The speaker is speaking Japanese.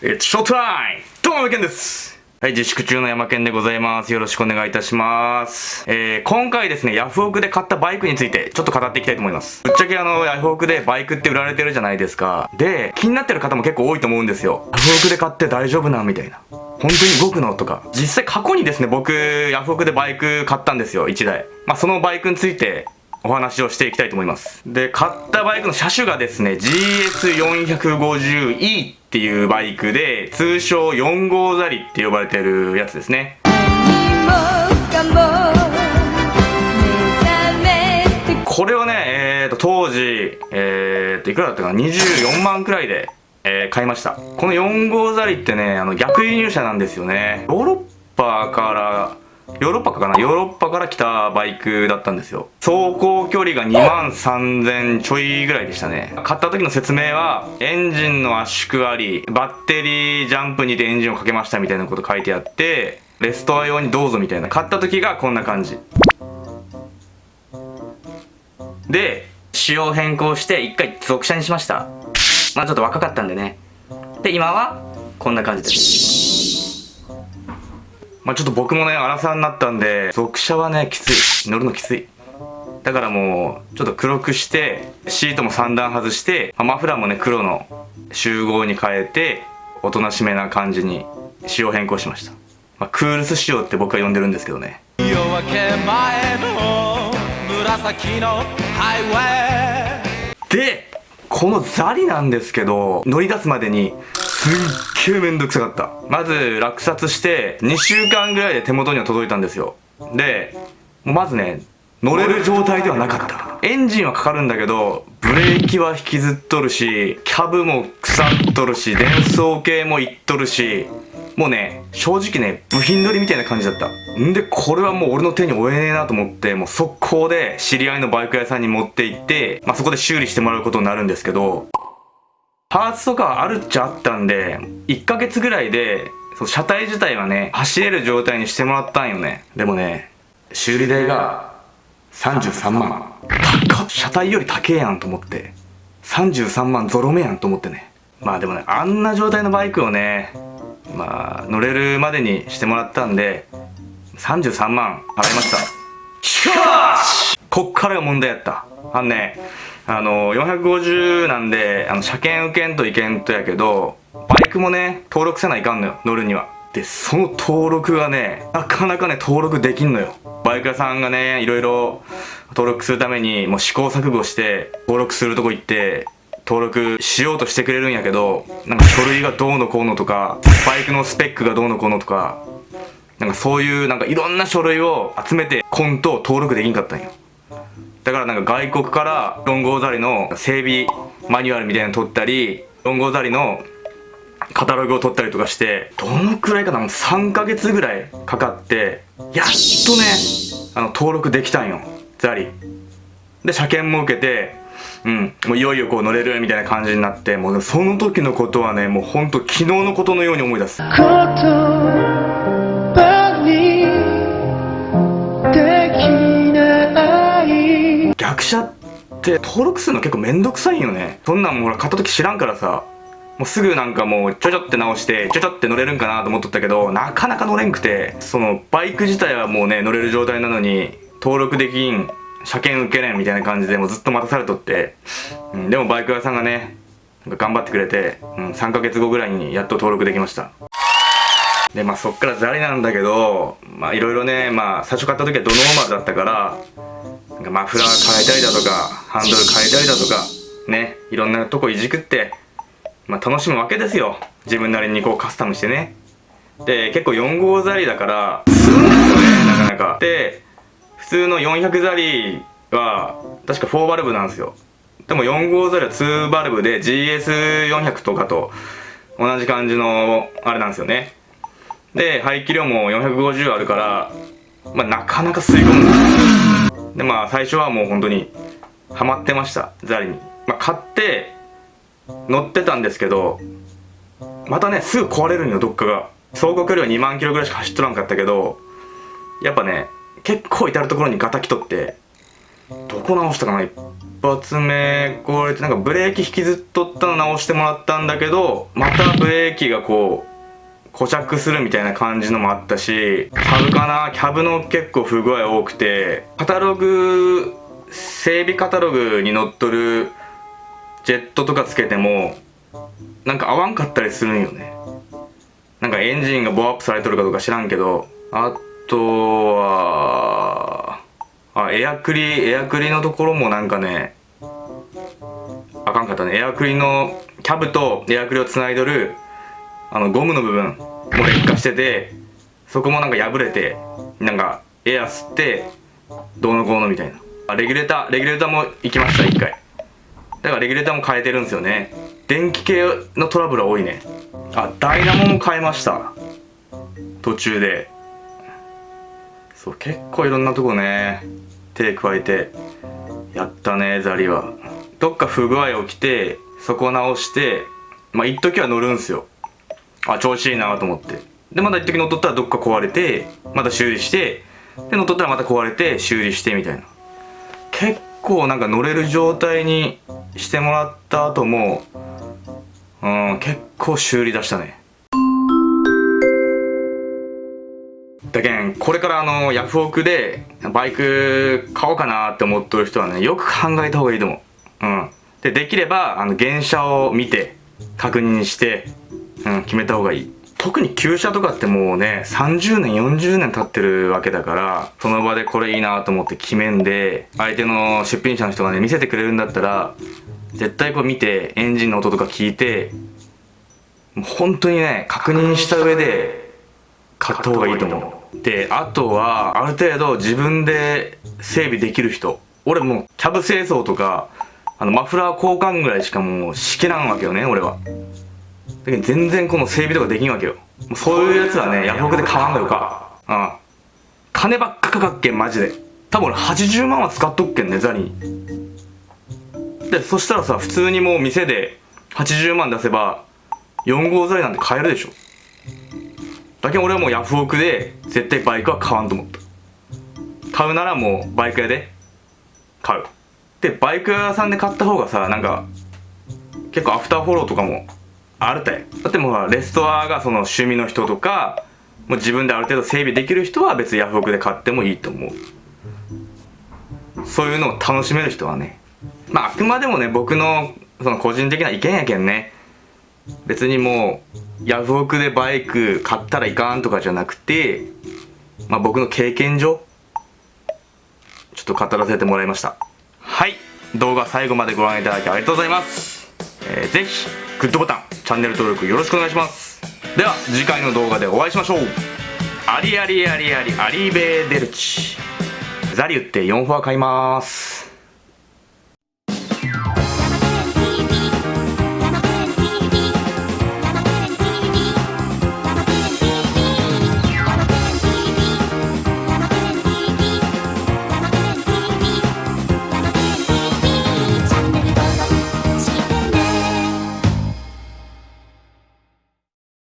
It's showtime! どうも、山健ですはい、自粛中の山健でございます。よろしくお願いいたします。えー、今回ですね、ヤフオクで買ったバイクについて、ちょっと語っていきたいと思います。ぶっちゃけあの、ヤフオクでバイクって売られてるじゃないですか。で、気になってる方も結構多いと思うんですよ。ヤフオクで買って大丈夫なみたいな。本当に動くの？とか。実際過去にですね、僕、ヤフオクでバイク買ったんですよ、1台。まあ、そのバイクについて、お話をしていきたいと思います。で、買ったバイクの車種がですね、GS450E っていうバイクで、通称4号ザリって呼ばれてるやつですね。これをね、えーと、当時、えーと、いくらだったかな ?24 万くらいで、えー買いました。この4号ザリってね、あの、逆輸入車なんですよね。ヨーロッパから、ヨーロッパかな？ヨーロッパから来たバイクだったんですよ。走行距離が2万3000ちょいぐらいでしたね。買った時の説明は、エンジンの圧縮あり、バッテリージャンプにてエンジンをかけましたみたいなこと書いてあって、レストア用にどうぞみたいな。買った時がこんな感じ。で、仕様変更して一回属車にしました。まあちょっと若かったんでね。で、今はこんな感じです。まあちょっと僕もね、荒さになったんで、属車はね、きつい。乗るのきつい。だからもう、ちょっと黒くして、シートも3段外して、まあマフラーもね、黒の集合に変えて、おとなしめな感じに仕様変更しました。まあクールス仕様って僕は呼んでるんですけどね。夜明け前の紫のハイウェイで、このザリなんですけど、乗り出すまでに、すっげえめんどくさかった。まず、落札して、2週間ぐらいで手元には届いたんですよ。で、まずね、乗れる状態ではなかった。エンジンはかかるんだけど、ブレーキは引きずっとるし、キャブも腐っとるし、電装系もいっとるし、もうね、正直ね、部品取りみたいな感じだった。んで、これはもう俺の手に負えねえなと思って、もう速攻で知り合いのバイク屋さんに持って行って、まあ、そこで修理してもらうことになるんですけど、パーツとかあるっちゃあったんで、1ヶ月ぐらいで、車体自体はね、走れる状態にしてもらったんよね。でもね、修理代が33万。高っ車体より高えやんと思って。33万ゾロ目やんと思ってね。まあでもね、あんな状態のバイクをね、まあ、乗れるまでにしてもらったんで、33万払いました。しかしこっからが問題やった。あのね、あの、450なんで、あの、車検受けんといけんとやけど、バイクもね、登録せないかんのよ、乗るには。で、その登録がね、なかなかね、登録できんのよ。バイク屋さんがね、いろいろ登録するために、もう試行錯誤して、登録するとこ行って、登録しようとしてくれるんやけど、なんか書類がどうのこうのとか、バイクのスペックがどうのこうのとか、なんかそういうなんかいろんな書類を集めてコントを登録できんかったんよ。だからなんか外国からロンゴザリの整備マニュアルみたいなの取ったり、ロンゴザリのカタログを取ったりとかして、どのくらいかな3ヶ月ぐらいかかって、やっとね、あの登録できたんよ。ザリ。で、車検も受けて、うん、もういよいよこう乗れるみたいな感じになって、もうその時のことはね、もうほんと昨日のことのように思い出す。ない逆車って登録するの結構めんどくさいよね。そんなんもほら買った時知らんからさ、もうすぐなんかもうちょちょって直して、ちょちょって乗れるんかなと思っとったけど、なかなか乗れんくて、そのバイク自体はもうね、乗れる状態なのに、登録できん、車検受けれんみたいな感じでもうずっと待たされとって、うん、でもバイク屋さんがね、頑張ってくれて、うん、3ヶ月後ぐらいにやっと登録できました。で、まあそっからザリなんだけど、まあいろいろね、まあ最初買った時はドノーマルだったから、なんかマフラー変えたりだとか、ハンドル変えたりだとか、ね、いろんなとこいじくって、まあ楽しむわけですよ。自分なりにこうカスタムしてね。で、結構4号ザリだから、するんですよね、なかなか。で、普通の400ザリは、確か4バルブなんですよ。でも4号ザリは2バルブで GS400 とかと同じ感じのあれなんですよね。で、排気量も450あるから、まあなかなか吸い込むんですよ。でまあ最初はもう本当にハマってましたザリに、まあ、買って乗ってたんですけどまたねすぐ壊れるんよどっかが。走行距離は2万キロぐらいしか走っとらんかったけどやっぱね結構至る所にガタきとってどこ直したかな一発目壊れてなんかブレーキ引きずっとったの直してもらったんだけどまたブレーキがこう固着するみたいな感じのもあったしキャブかな？キャブの結構不具合多くてカタログ整備カタログに載っとるジェットとかつけてもなんか合わんかったりするんよね。なんかエンジンがボアアップされとるかどうか知らんけどあとはあエアクリエアクリのところもなんかねあかんかったね。エアクリのキャブとエアクリをつないどるあのゴムの部分も劣化しててそこもなんか破れてなんかエア吸ってどうのこうのみたいな。あレギュレーターレギュレーターも行きました一回。だからレギュレーターも変えてるんですよね。電気系のトラブルは多いね。あダイナモも変えました。途中で。そう結構いろんなとこね。手加えてやったねザリは。どっか不具合起きてそこ直してまあ一時は乗るんすよ。あ調子いいなと思って。でまた一時乗っとったらどっか壊れてまた修理してで乗っとったらまた壊れて修理してみたいな。結構なんか乗れる状態にしてもらった後もうん結構修理出したね。だけんこれからあのヤフオクでバイク買おうかなって思っとる人はねよく考えた方がいいと思う。うん。でできればあの原車を見て確認して、うん、決めた方がいい。特に旧車とかってもうね30年40年経ってるわけだからその場でこれいいなと思って決めんで相手の出品者の人がね見せてくれるんだったら絶対こう見てエンジンの音とか聞いてもう本当にね確認した上で買った方がいいと思う。であとはある程度自分で整備できる人俺もうキャブ清掃とかあのマフラー交換ぐらいしかもうしけらんわけよね俺は。全然この整備とかできんわけよ。もうそういうやつはねヤフオクで買わんがよか。うん。金ばっかかかっけんマジで。多分俺80万は使っとっけんねザリにでそしたらさ普通にもう店で80万出せば4号ザリなんて買えるでしょ。だけど俺はもうヤフオクで絶対バイクは買わんと思った。買うならもうバイク屋で買う。でバイク屋さんで買った方がさなんか結構アフターフォローとかもあるたいだってもうレストアがその趣味の人とかもう自分である程度整備できる人は別にヤフオクで買ってもいいと思う。そういうのを楽しめる人はね。まああくまでもね僕のその個人的な意見やけんね。別にもうヤフオクでバイク買ったらいかんとかじゃなくてまあ僕の経験上ちょっと語らせてもらいました。はい。動画最後までご覧いただきありがとうございます、えーぜひグッドボタンチャンネル登録よろしくお願いします。では次回の動画でお会いしましょう。ありありありありアリーベーデルチ。ザリュって4フォア買います。